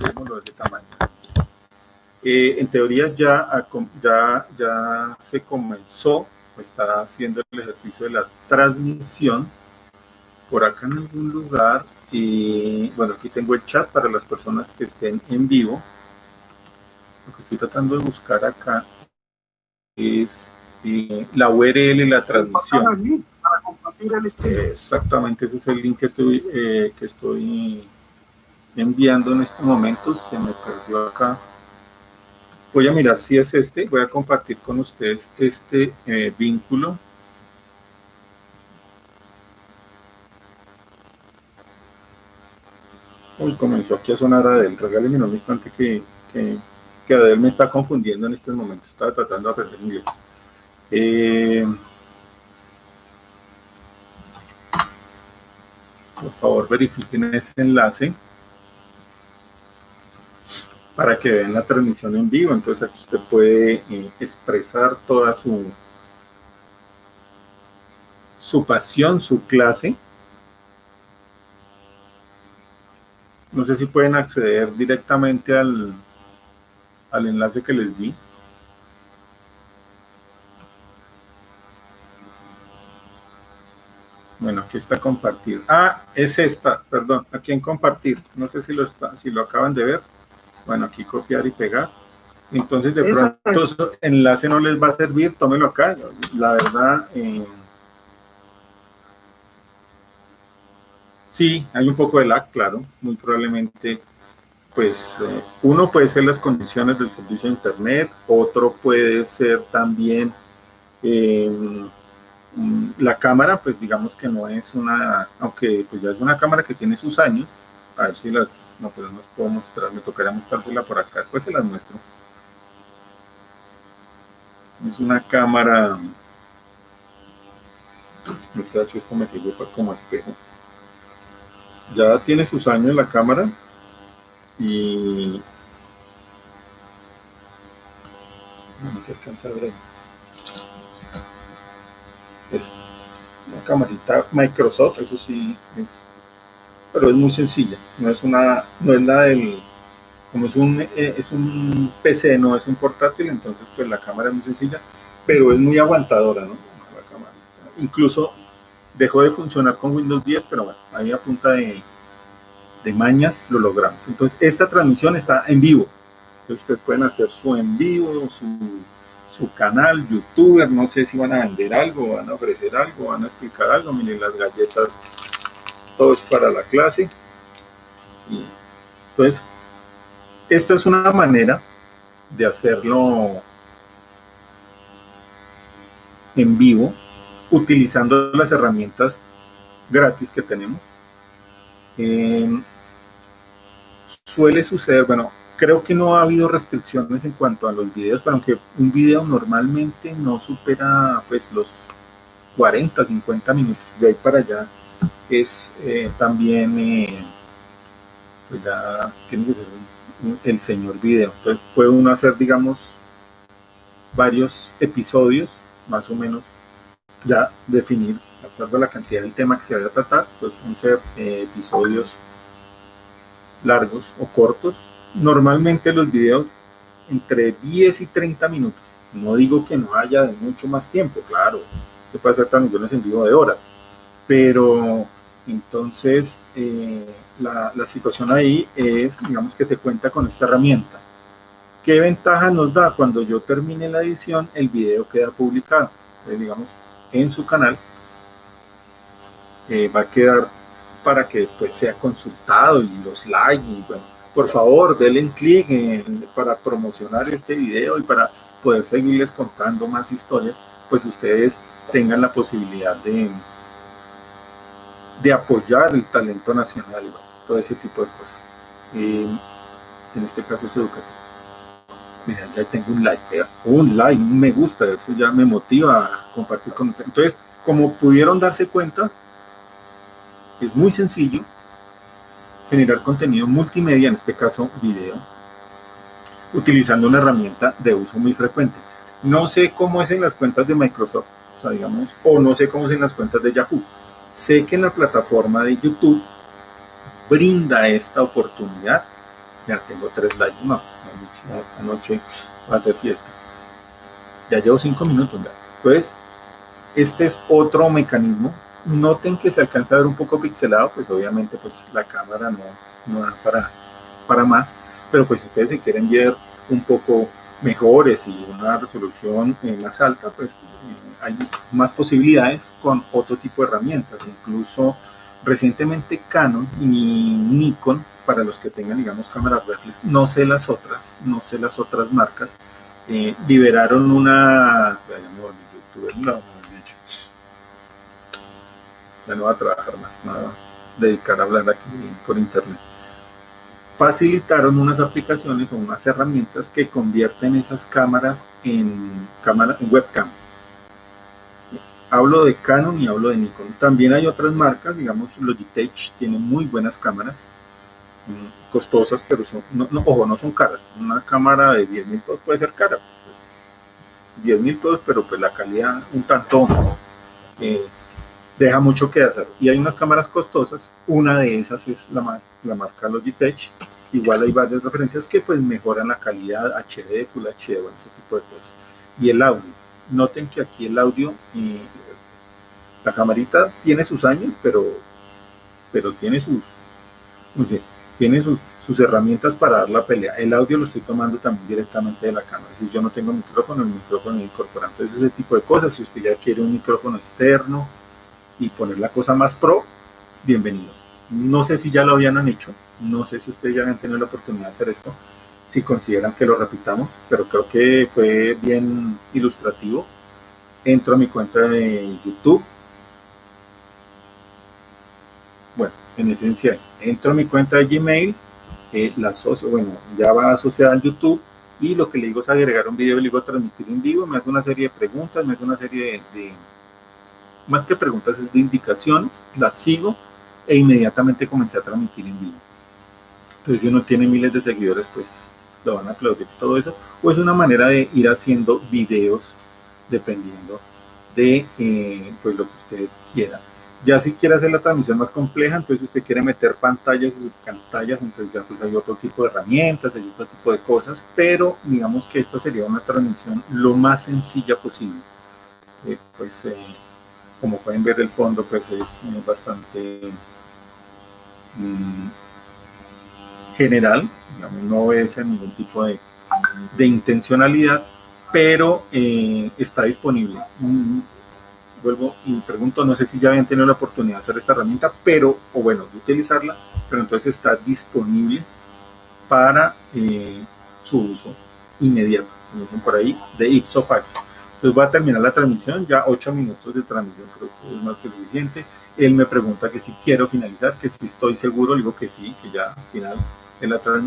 dejémoslo de ese tamaño. Eh, en teoría ya, ya, ya se comenzó, está haciendo el ejercicio de la transmisión por acá en algún lugar. Y bueno, aquí tengo el chat para las personas que estén en vivo. Lo que estoy tratando de buscar acá es eh, la URL y la transmisión. Exactamente, ese es el link que estoy, eh, que estoy enviando en estos momentos. Se me perdió acá. Voy a mirar si es este. Voy a compartir con ustedes este eh, vínculo. Uy, comenzó aquí a sonar Adel. Regálenme un instante que, que, que Adel me está confundiendo en estos momentos. Estaba tratando de aprender inglés. Eh, por favor, verifiquen ese enlace para que vean la transmisión en vivo. Entonces aquí usted puede eh, expresar toda su, su pasión, su clase. No sé si pueden acceder directamente al, al enlace que les di. Bueno, aquí está compartir. Ah, es esta, perdón, aquí en compartir. No sé si lo, está, si lo acaban de ver. Bueno, aquí copiar y pegar. Entonces, de pronto, ese enlace no les va a servir, tómelo acá. La verdad, eh, sí, hay un poco de lag, claro. Muy probablemente, pues, eh, uno puede ser las condiciones del servicio de Internet, otro puede ser también... Eh, Mm, la cámara, pues digamos que no es una, aunque pues ya es una cámara que tiene sus años, a ver si las, no pues no las puedo mostrar, me tocaría mostrársela por acá, después se las muestro. Es una cámara, no sé si esto me sirve como espejo. Ya tiene sus años la cámara y no se alcanza a ver es una camarita Microsoft, eso sí, es, pero es muy sencilla, no es una, no es la del, como es un, eh, es un PC, no es un portátil, entonces pues la cámara es muy sencilla, pero es muy aguantadora, ¿no? Incluso dejó de funcionar con Windows 10, pero bueno, ahí a punta de, de mañas lo logramos. Entonces esta transmisión está en vivo, entonces ustedes pueden hacer su en vivo, su su canal, youtuber, no sé si van a vender algo, van a ofrecer algo, van a explicar algo, miren las galletas, todo es para la clase. entonces, esta es una manera de hacerlo en vivo, utilizando las herramientas gratis que tenemos. Eh, suele suceder, bueno, creo que no ha habido restricciones en cuanto a los videos, pero aunque un video normalmente no supera pues los 40, 50 minutos, de ahí para allá es eh, también, eh, pues el señor video. Entonces puede uno hacer, digamos, varios episodios, más o menos, ya definir, de acuerdo a la cantidad del tema que se vaya a tratar, pues pueden ser eh, episodios largos o cortos, normalmente los videos entre 10 y 30 minutos. No digo que no haya de mucho más tiempo, claro, se puede hacer transmisiones en vivo de horas, pero entonces eh, la, situación ahí es, digamos que se cuenta con esta herramienta. ¿Qué ventaja nos da? Cuando yo termine la edición, el video queda publicado, digamos, en su canal, eh, va a quedar para que después sea consultado y los likes y bueno, por favor denle clic para promocionar este video y para poder seguirles contando más historias, pues ustedes tengan la posibilidad de, de apoyar el talento nacional, todo ese tipo de cosas. en este caso es educativo. Mira, ya tengo un like, un like, un me gusta, eso ya me motiva a compartir con ustedes. Entonces, como pudieron darse cuenta, es muy sencillo, generar contenido multimedia, en este caso video, utilizando una herramienta de uso muy frecuente. No sé cómo es en las cuentas de Microsoft, o sea, digamos, o no sé cómo es en las cuentas de Yahoo. Sé que la plataforma de YouTube brinda esta oportunidad ya tengo tres likes, no, esta noche va a ser fiesta. Ya llevo cinco minutos, ya. Entonces, este es otro mecanismo. Noten que se alcanza a ver un poco pixelado, pues obviamente pues la cámara no, no da para, para más, pero pues si ustedes se quieren ver un poco mejores y una resolución eh, más alta, pues eh, hay más posibilidades con otro tipo de herramientas. Incluso recientemente Canon y Nikon, para los que tengan, digamos, cámaras reflex, no sé las otras, no sé las otras marcas, eh, liberaron una... ya no va a trabajar más, me va a dedicar a hablar aquí por internet facilitaron unas aplicaciones o unas herramientas que convierten esas cámaras en, cámara, en webcam. Hablo de Canon y hablo de Nikon. También hay otras marcas, digamos Logitech tiene muy buenas cámaras, mm, costosas, pero son, no, no son caras. Una cámara de 10 mil pesos puede ser cara, pues 10 mil pesos, pero pues la calidad un tanto eh, deja mucho que hacer. Y hay unas cámaras costosas, una de esas es la, la marca Logitech, igual hay varias referencias que pues mejoran la calidad HD, Full HD, bueno, ese tipo de cosas. Y el audio, noten que aquí el audio, y la camarita tiene sus años, pero, pero tiene sus, no sé, tiene sus, sus herramientas para dar la pelea. El audio lo estoy tomando también directamente de la cámara. Si yo no tengo micrófono, el micrófono incorporado. Entonces ese tipo de cosas, si usted ya quiere un micrófono externo y poner la cosa más pro, bienvenidos. No sé si ya lo habían hecho, no sé si ustedes ya han tenido la oportunidad de hacer esto, si consideran que lo repitamos, pero creo que fue bien ilustrativo. Entro a mi cuenta de YouTube. Bueno, en esencia es, entro a mi cuenta de Gmail, eh, la asocio, bueno, ya va asociada al YouTube y lo que le digo es agregar un video, le digo transmitir en vivo, me hace una serie de preguntas, me hace una serie de más que preguntas es de indicaciones, las sigo e inmediatamente comencé a transmitir en vivo. Entonces, si uno tiene miles de seguidores, pues lo van a aplaudir todo eso. O es una manera de ir haciendo videos dependiendo de eh, pues lo que usted quiera. Ya si quiere hacer la transmisión más compleja, entonces usted quiere meter pantallas y subpantallas, entonces ya pues hay otro tipo de herramientas, hay otro tipo de cosas, pero digamos que esta sería una transmisión lo más sencilla posible. Eh, pues eh, como pueden ver el fondo pues es bastante mm, general, no obedece a ningún tipo de, intencionalidad, pero eh, está disponible. Mm, vuelvo y pregunto, no sé si ya habían tenido la oportunidad de hacer esta herramienta, pero, o bueno, de utilizarla, pero entonces está disponible para eh, su uso inmediato, como dicen por ahí, de ipso facto. Entonces voy a terminar la transmisión, ya 8 minutos de transmisión creo que es más que suficiente. Él me pregunta que si quiero finalizar, que si estoy seguro, digo que sí, que ya al final de la transmisión.